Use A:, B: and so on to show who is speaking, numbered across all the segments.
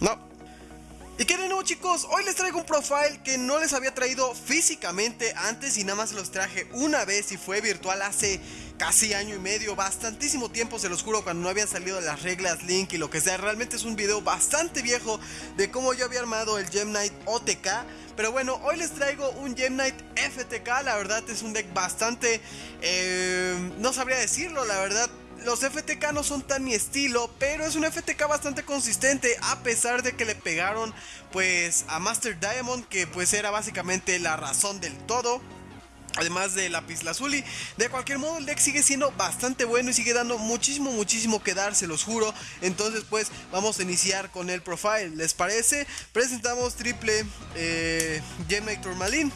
A: No. ¿Y qué de nuevo chicos? Hoy les traigo un profile que no les había traído físicamente antes y nada más los traje una vez y fue virtual hace casi año y medio, bastantísimo tiempo se los juro cuando no habían salido las reglas Link y lo que sea, realmente es un video bastante viejo de cómo yo había armado el Gem Knight OTK, pero bueno, hoy les traigo un Gem Knight FTK, la verdad es un deck bastante, eh, no sabría decirlo, la verdad los FTK no son tan mi estilo, pero es un FTK bastante consistente a pesar de que le pegaron pues a Master Diamond que pues era básicamente la razón del todo. Además de Lapis Lazuli, de cualquier modo el deck sigue siendo bastante bueno y sigue dando muchísimo, muchísimo que dar, se los juro. Entonces pues vamos a iniciar con el profile, ¿les parece? Presentamos triple eh, Gem Knight Tourmaline.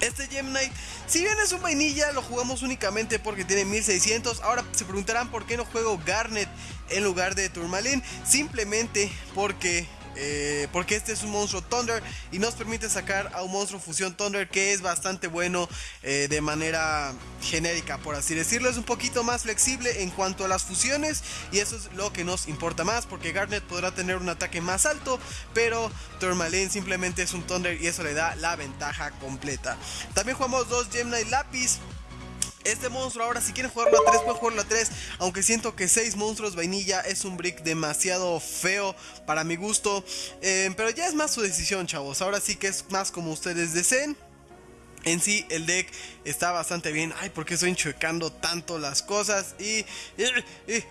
A: Este Gem Knight, si bien es un vainilla, lo jugamos únicamente porque tiene 1600. Ahora se preguntarán por qué no juego Garnet en lugar de Tourmaline. Simplemente porque eh, porque este es un monstruo Thunder y nos permite sacar a un monstruo fusión Thunder que es bastante bueno eh, de manera genérica por así decirlo. Es un poquito más flexible en cuanto a las fusiones y eso es lo que nos importa más porque Garnet podrá tener un ataque más alto pero Tourmaline simplemente es un Thunder y eso le da la ventaja completa. También jugamos dos Gemini Lapis este monstruo. Ahora si quieren jugarlo a 3 pueden jugarlo a 3 Aunque siento que 6 monstruos vainilla es un brick demasiado feo para mi gusto. Eh, Pero ya es más su decisión chavos. Ahora sí que es más como ustedes deseen. En sí, el deck está bastante bien. Ay, ¿por qué estoy enchuecando tanto las cosas? Y,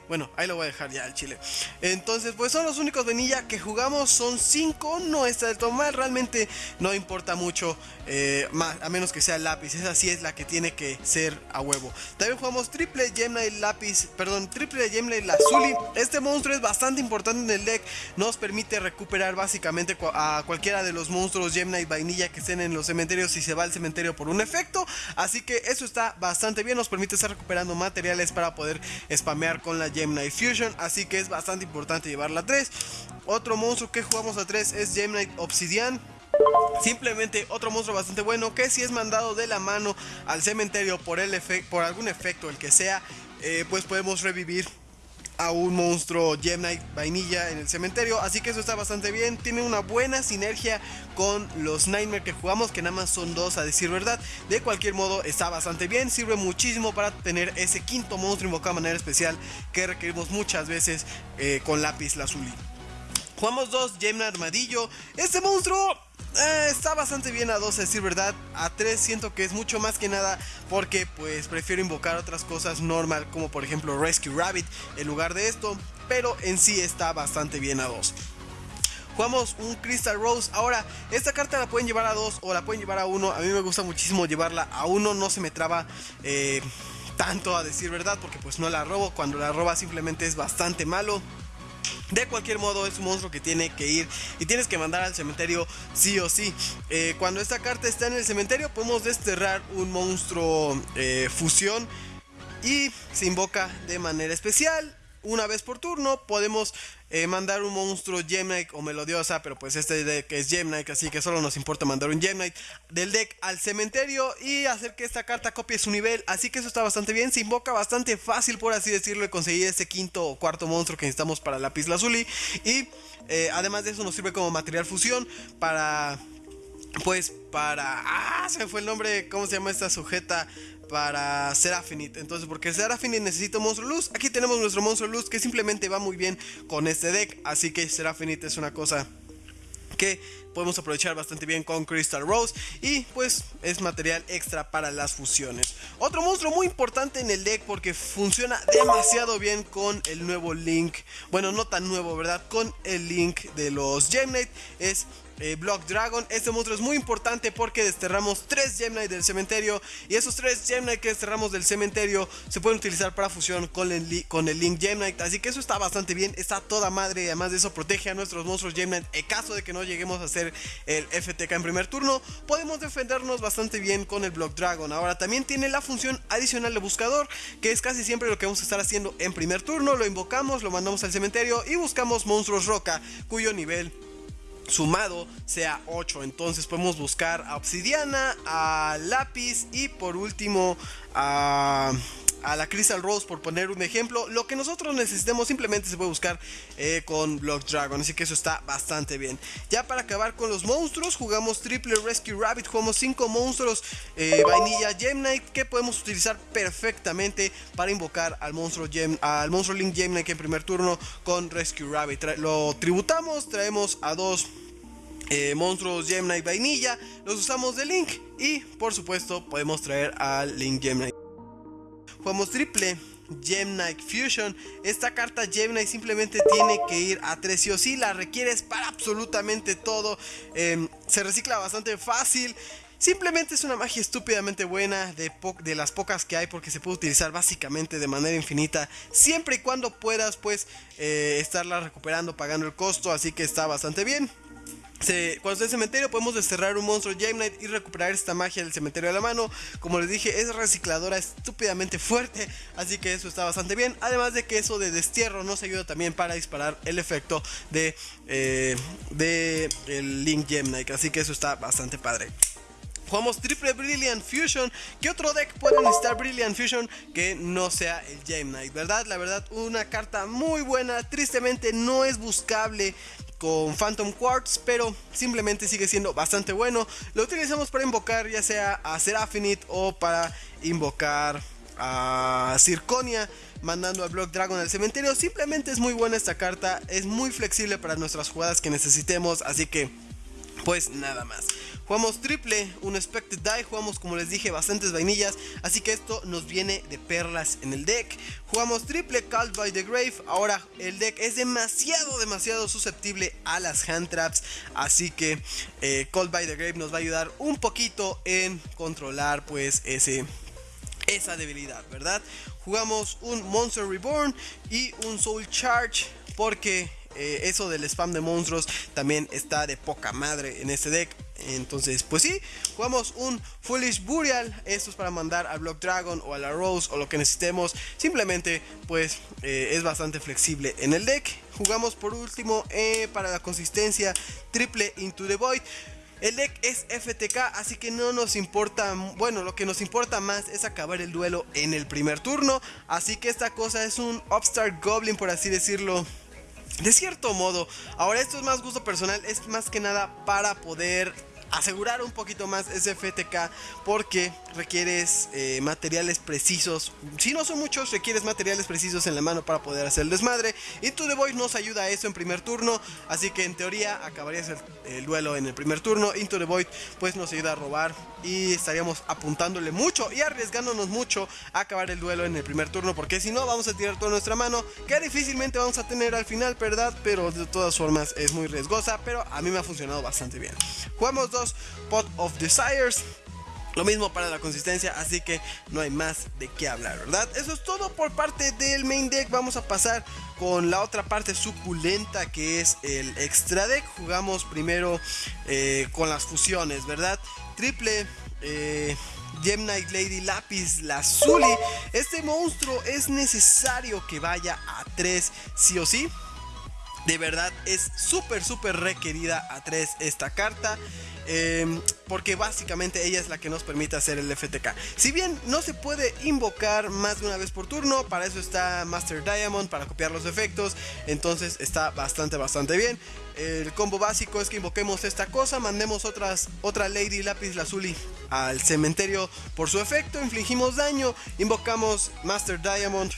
A: bueno, ahí lo voy a dejar ya al chile. Entonces, pues son los únicos venilla que jugamos. Son 5. No está del todo mal. Realmente no importa mucho. Eh, más, a menos que sea lápiz. Esa sí es la que tiene que ser a huevo. También jugamos triple Gemini lápiz. Perdón, triple Gemini Lazuli. Este monstruo es bastante importante en el deck. Nos permite recuperar básicamente a cualquiera de los monstruos Gemini vainilla que estén en los cementerios. Si se va al cementerio por un efecto. Así que eso está bastante bien. Nos permite estar recuperando materiales para poder spamear con la Gemini Fusion. Así que es bastante importante llevarla a 3. Otro monstruo que jugamos a 3 es Gemini Obsidian. Simplemente otro monstruo bastante bueno que si es mandado de la mano al cementerio por, el por algún efecto, el que sea, eh, pues podemos revivir a un monstruo Gem Knight vainilla en el cementerio. Así que eso está bastante bien. Tiene una buena sinergia con los Nightmare que jugamos, que nada más son dos a decir verdad. De cualquier modo, está bastante bien. Sirve muchísimo para tener ese quinto monstruo invocado de manera especial que requerimos muchas veces eh, con lápiz lazuli. Jugamos dos Gem Armadillo. Este monstruo eh, está bastante bien a 2 a decir verdad. A 3 siento que es mucho más que nada porque pues prefiero invocar otras cosas normal como por ejemplo Rescue Rabbit en lugar de esto. Pero en sí está bastante bien a 2. Jugamos un Crystal Rose. Ahora, esta carta la pueden llevar a 2 o la pueden llevar a 1. A mí me gusta muchísimo llevarla a 1. No se me traba eh, tanto a decir verdad porque pues no la robo. Cuando la roba simplemente es bastante malo. De cualquier modo es un monstruo que tiene que ir y tienes que mandar al cementerio sí o sí. Eh, cuando esta carta está en el cementerio podemos desterrar un monstruo eh, fusión y se invoca de manera especial una vez por turno. Podemos eh, mandar un monstruo Gemnite o Melodiosa, pero pues este deck es Gemnite, así que solo nos importa mandar un Gemnite del deck al cementerio y hacer que esta carta copie su nivel. Así que eso está bastante bien. Se invoca bastante fácil, por así decirlo, y conseguir ese quinto o cuarto monstruo que necesitamos para la Lazuli. Y eh, además de eso, nos sirve como material fusión para pues para... Ah, se me fue el nombre, ¿cómo se llama esta sujeta? para Serafinite. Entonces, porque Serafinite necesita monstruo luz, aquí tenemos nuestro monstruo luz que simplemente va muy bien con este deck. Así que Serafinite es una cosa que podemos aprovechar bastante bien con Crystal Rose y pues es material extra para las fusiones. Otro monstruo muy importante en el deck porque funciona demasiado bien con el nuevo Link, bueno no tan nuevo verdad, con el Link de los Gemnite es eh, Block Dragon. Este monstruo es muy importante porque desterramos 3 Gemnite del cementerio. Y esos 3 Gemnite que desterramos del cementerio se pueden utilizar para fusión con el, con el Link Gemnite. Así que eso está bastante bien, está toda madre. Y además de eso, protege a nuestros monstruos Gemnite. En caso de que no lleguemos a hacer el FTK en primer turno, podemos defendernos bastante bien con el Block Dragon. Ahora también tiene la función adicional de buscador, que es casi siempre lo que vamos a estar haciendo en primer turno. Lo invocamos, lo mandamos al cementerio y buscamos monstruos roca, cuyo nivel sumado sea 8. Entonces podemos buscar a obsidiana, a lápiz y por último a, a la Crystal Rose por poner un ejemplo. Lo que nosotros necesitemos simplemente se puede buscar eh, con Block Dragon, así que eso está bastante bien. Ya para acabar con los monstruos, jugamos Triple Rescue Rabbit, jugamos 5 monstruos eh, Vainilla Gem Knight que podemos utilizar perfectamente para invocar al monstruo, Gem, al monstruo Link Gem Knight en primer turno con Rescue Rabbit. lo tributamos, traemos a dos eh, monstruos Gem Knight Vainilla, los usamos de Link y por supuesto podemos traer al Link Gem Knight. Jugamos triple Gem Knight Fusion. Esta carta Gem Knight simplemente tiene que ir a 3 y o sí, la requieres para absolutamente todo. Em, se recicla bastante fácil. Simplemente es una magia estúpidamente buena de, de, las pocas que hay porque se puede utilizar básicamente de manera infinita siempre y cuando puedas pues eh, estarla recuperando pagando el costo así que está bastante bien cuando está el cementerio podemos desterrar un monstruo Gem Knight y recuperar esta magia del cementerio a la mano. Como les dije, es recicladora estúpidamente fuerte, así que eso está bastante bien. Además de que eso de destierro nos ayuda también para disparar el efecto de, eh, de el Link Gem Knight, así que eso está bastante padre. Jugamos triple Brilliant Fusion. ¿Qué otro deck puede necesitar Brilliant Fusion que no sea el Gem Knight? ¿Verdad? La verdad, una carta muy buena. Tristemente no es buscable con Phantom Quartz, pero simplemente sigue siendo bastante bueno. Lo utilizamos para invocar ya sea a Seraphonite o para invocar a Zirconia mandando a Block Dragon al cementerio. Simplemente es muy buena esta carta, es muy flexible para nuestras jugadas que necesitemos, así que pues nada más. Jugamos triple, un Expected Die, jugamos como les dije bastantes vainillas, así que esto nos viene de perlas en el deck. Jugamos triple Called by the Grave, ahora el deck es demasiado, demasiado susceptible a las hand traps, así que eh, Called by the Grave nos va a ayudar un poquito en controlar pues ese esa debilidad, ¿verdad? Jugamos un Monster Reborn y un Soul Charge porque eh, eso del spam de monstruos también está de poca madre en este deck. Entonces, pues sí, jugamos un Foolish Burial. Esto es para mandar al Block Dragon o a la Rose o lo que necesitemos. Simplemente, pues eh, es bastante flexible en el deck. Jugamos por último eh, para la consistencia triple Into the Void. El deck es FTK, así que no nos importa, bueno, lo que nos importa más es acabar el duelo en el primer turno. Así que esta cosa es un Upstart Goblin, por así decirlo. De cierto modo, ahora esto es más gusto personal, es más que nada para poder asegurar un poquito más ese FTK porque requieres eh, materiales precisos. Si no son muchos, requieres materiales precisos en la mano para poder hacer el desmadre. Y The Voice nos ayuda a eso en primer turno. Así que en teoría acabarías el, duelo en el primer turno. Into the Void pues nos ayuda a robar y estaríamos apuntándole mucho y arriesgándonos mucho a acabar el duelo en el primer turno. Porque si no, vamos a tirar toda nuestra mano que difícilmente vamos a tener al final, ¿verdad? Pero de todas formas es muy riesgosa. Pero a mí me ha funcionado bastante bien. Jugamos dos Pot of Desires. Lo mismo para la consistencia, así que no hay más de qué hablar, ¿verdad? Eso es todo por parte del main deck. Vamos a pasar con la otra parte suculenta que es el extra deck. Jugamos primero eh, con las fusiones, ¿verdad? Triple. Eh, Gem Knight Lady Lapis Lazuli. Este monstruo es necesario que vaya a 3 sí o sí. De verdad es súper, súper requerida a 3 esta carta. Em, porque básicamente ella es la que nos permite hacer el FTK. Si bien no se puede invocar más de una vez por turno, para eso está Master Diamond, para copiar los efectos, entonces está bastante, bastante bien. El combo básico es que invoquemos esta cosa, mandemos otra Lady Lapis Lazuli al cementerio por su efecto, infligimos daño, invocamos Master Diamond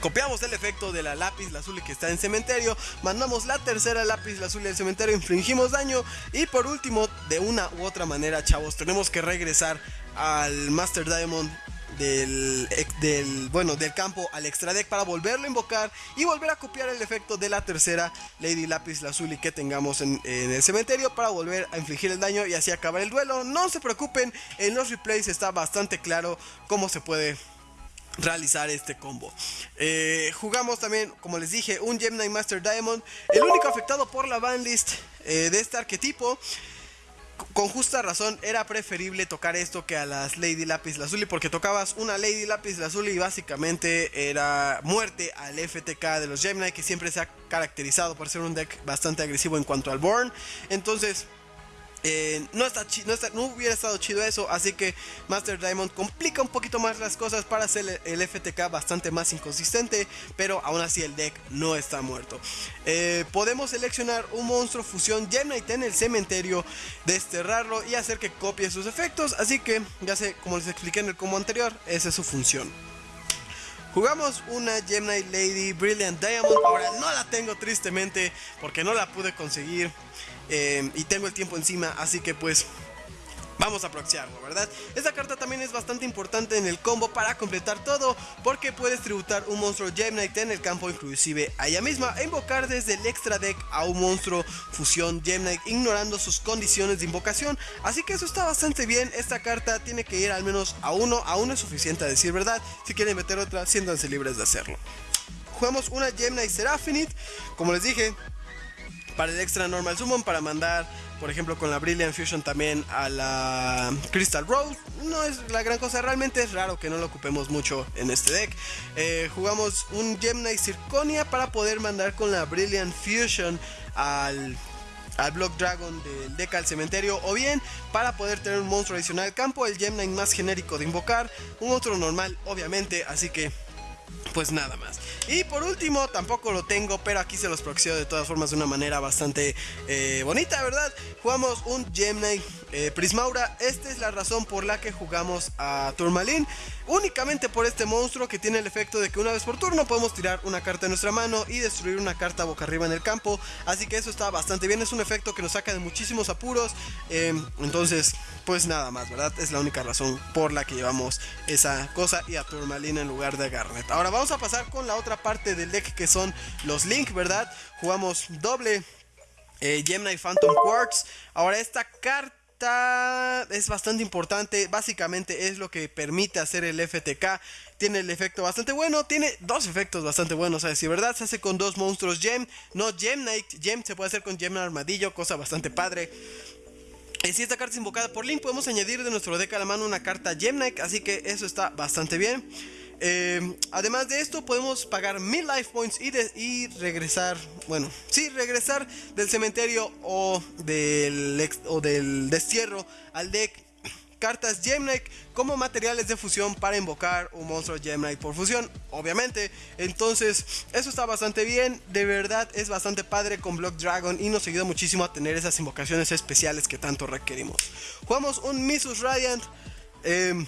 A: Copiamos el efecto de la lápiz azul que está en cementerio, mandamos la tercera lápiz azul del cementerio, infringimos daño y por último, de una u otra manera, chavos, tenemos que regresar al Master Diamond del, del, bueno, del campo al extra deck para volverlo a invocar y volver a copiar el efecto de la tercera Lady Lápiz Lazuli que tengamos en, en, el cementerio para volver a infligir el daño y así acabar el duelo. No se preocupen, en los replays está bastante claro cómo se puede realizar este combo. Eh, jugamos también, como les dije, un Gemini Master Diamond, el único afectado por la banlist eh, de este arquetipo. Con justa razón era preferible tocar esto que a las Lady Lapis Lazuli porque tocabas una Lady Lapis Lazuli y básicamente era muerte al FTK de los Gemini que siempre se ha caracterizado por ser un deck bastante agresivo en cuanto al Born. Entonces eh, no, está no, hubiera estado chido eso, así que Master Diamond complica un poquito más las cosas para hacer el, FTK bastante más inconsistente, pero aún así el deck no está muerto. Eh, podemos seleccionar un monstruo fusión Gemnite en el cementerio, desterrarlo y hacer que copie sus efectos, así que ya sé, como les expliqué en el combo anterior, esa es su función. Jugamos una Gemini Lady Brilliant Diamond. Ahora no la tengo tristemente porque no la pude conseguir. Eh, y tengo el tiempo encima. Así que pues vamos a proxiarlo, ¿verdad? Esta carta también es bastante importante en el combo para completar todo, porque puedes tributar un monstruo Gemnite en el campo inclusive a ella misma e invocar desde el extra deck a un monstruo fusión Gemnite ignorando sus condiciones de invocación, así que eso está bastante bien, esta carta tiene que ir al menos a uno, a uno es suficiente a decir verdad, si quieren meter otra, siéntanse libres de hacerlo. Jugamos una Gemnite Seraphonite, como les dije, para el extra normal summon, para mandar por ejemplo con la Brilliant Fusion también a la Crystal Rose. No es la gran cosa, realmente es raro que no lo ocupemos mucho en este deck. Eh, jugamos un Gemini Zirconia para poder mandar con la Brilliant Fusion al al Block Dragon del deck al cementerio o bien para poder tener un monstruo adicional al campo, el Gemini más genérico de invocar, un otro normal obviamente, así que pues nada más. Y por último, tampoco lo tengo, pero aquí se los proxeo de todas formas de una manera bastante eh, bonita, ¿verdad? Jugamos un Gemini eh, Prismaura. Esta es la razón por la que jugamos a Turmalin. Únicamente por este monstruo que tiene el efecto de que una vez por turno podemos tirar una carta de nuestra mano y destruir una carta boca arriba en el campo. Así que eso está bastante bien. Es un efecto que nos saca de muchísimos apuros. Em, entonces, pues nada más, ¿verdad? Es la única razón por la que llevamos esa cosa y a Turmalin en lugar de Garnet. Ahora vamos a pasar con la otra parte del deck que son los Link, ¿verdad? Jugamos doble eh, Gemini Phantom Quartz. Ahora esta carta es bastante importante. Básicamente es lo que permite hacer el FTK. Tiene el efecto bastante bueno. Tiene dos efectos bastante buenos. A decir verdad, se hace con dos monstruos Gem. No Gem Knight. Gem se puede hacer con Gem Armadillo. Cosa bastante padre. Y si esta carta es invocada por Link, podemos añadir de nuestro deck a la mano una carta Gem Knight. Así que eso está bastante bien. Eh, además de esto podemos pagar mil life points y, regresar, bueno, sí, regresar del cementerio o del, o del destierro al deck cartas Gemnite como materiales de fusión para invocar un monstruo Gemnite por fusión, obviamente. Entonces, eso está bastante bien, de verdad es bastante padre con Block Dragon y nos ayuda muchísimo a tener esas invocaciones especiales que tanto requerimos. Jugamos un Misus Radiant. Eh,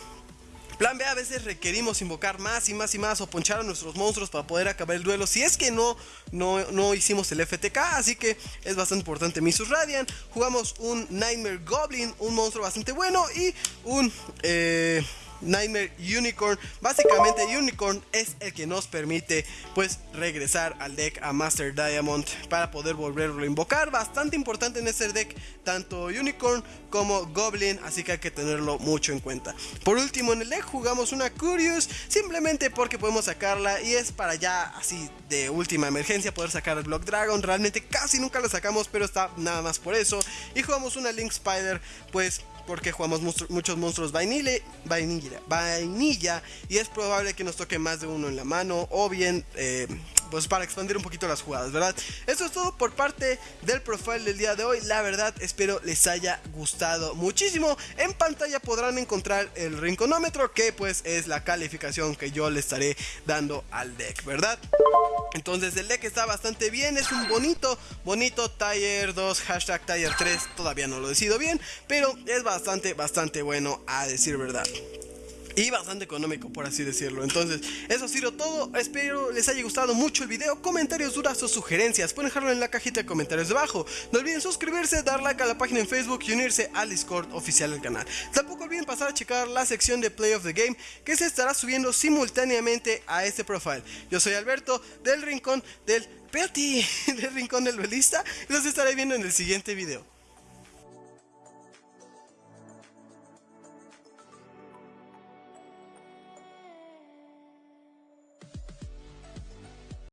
A: Plan B, a veces requerimos invocar más y más y más o ponchar a nuestros monstruos para poder acabar el duelo. Si es que no, no, no hicimos el FTK, así que es bastante importante Misus Radiant. Jugamos un Nightmare Goblin, un monstruo bastante bueno y un... Eh, Nightmare Unicorn. Básicamente Unicorn es el que nos permite pues regresar al deck a Master Diamond para poder volverlo a invocar. Bastante importante en este deck tanto Unicorn como Goblin, así que hay que tenerlo mucho en cuenta. Por último en el deck jugamos una Curious simplemente porque podemos sacarla y es para ya así de última emergencia poder sacar el Block Dragon. Realmente casi nunca la sacamos pero está nada más por eso. Y jugamos una Link Spider pues porque jugamos muchos monstruos vainilla, vainilla, vainilla y es probable que nos toque más de uno en la mano o bien eh, pues para expandir un poquito las jugadas, ¿verdad? Eso es todo por parte del profile del día de hoy. La verdad, espero les haya gustado muchísimo. En pantalla podrán encontrar el rinconómetro, que pues es la calificación que yo le estaré dando al deck, ¿verdad? Entonces el deck está bastante bien, es un bonito, bonito Tier 2, hashtag Tier 3, todavía no lo decido bien, pero es bastante, bastante bueno a decir verdad y bastante económico por así decirlo. Entonces, eso ha sido todo. Espero les haya gustado mucho el video. Comentarios, dudas o sugerencias, pueden dejarlo en la cajita de comentarios debajo. No olviden suscribirse, dar like a la página en Facebook y unirse al Discord oficial del canal. Tampoco olviden pasar a checar la sección de Play of the Game que se estará subiendo simultáneamente a este profile. Yo soy Alberto del Rincón del Petty, del Rincón del Duelista y los estaré viendo en el siguiente video.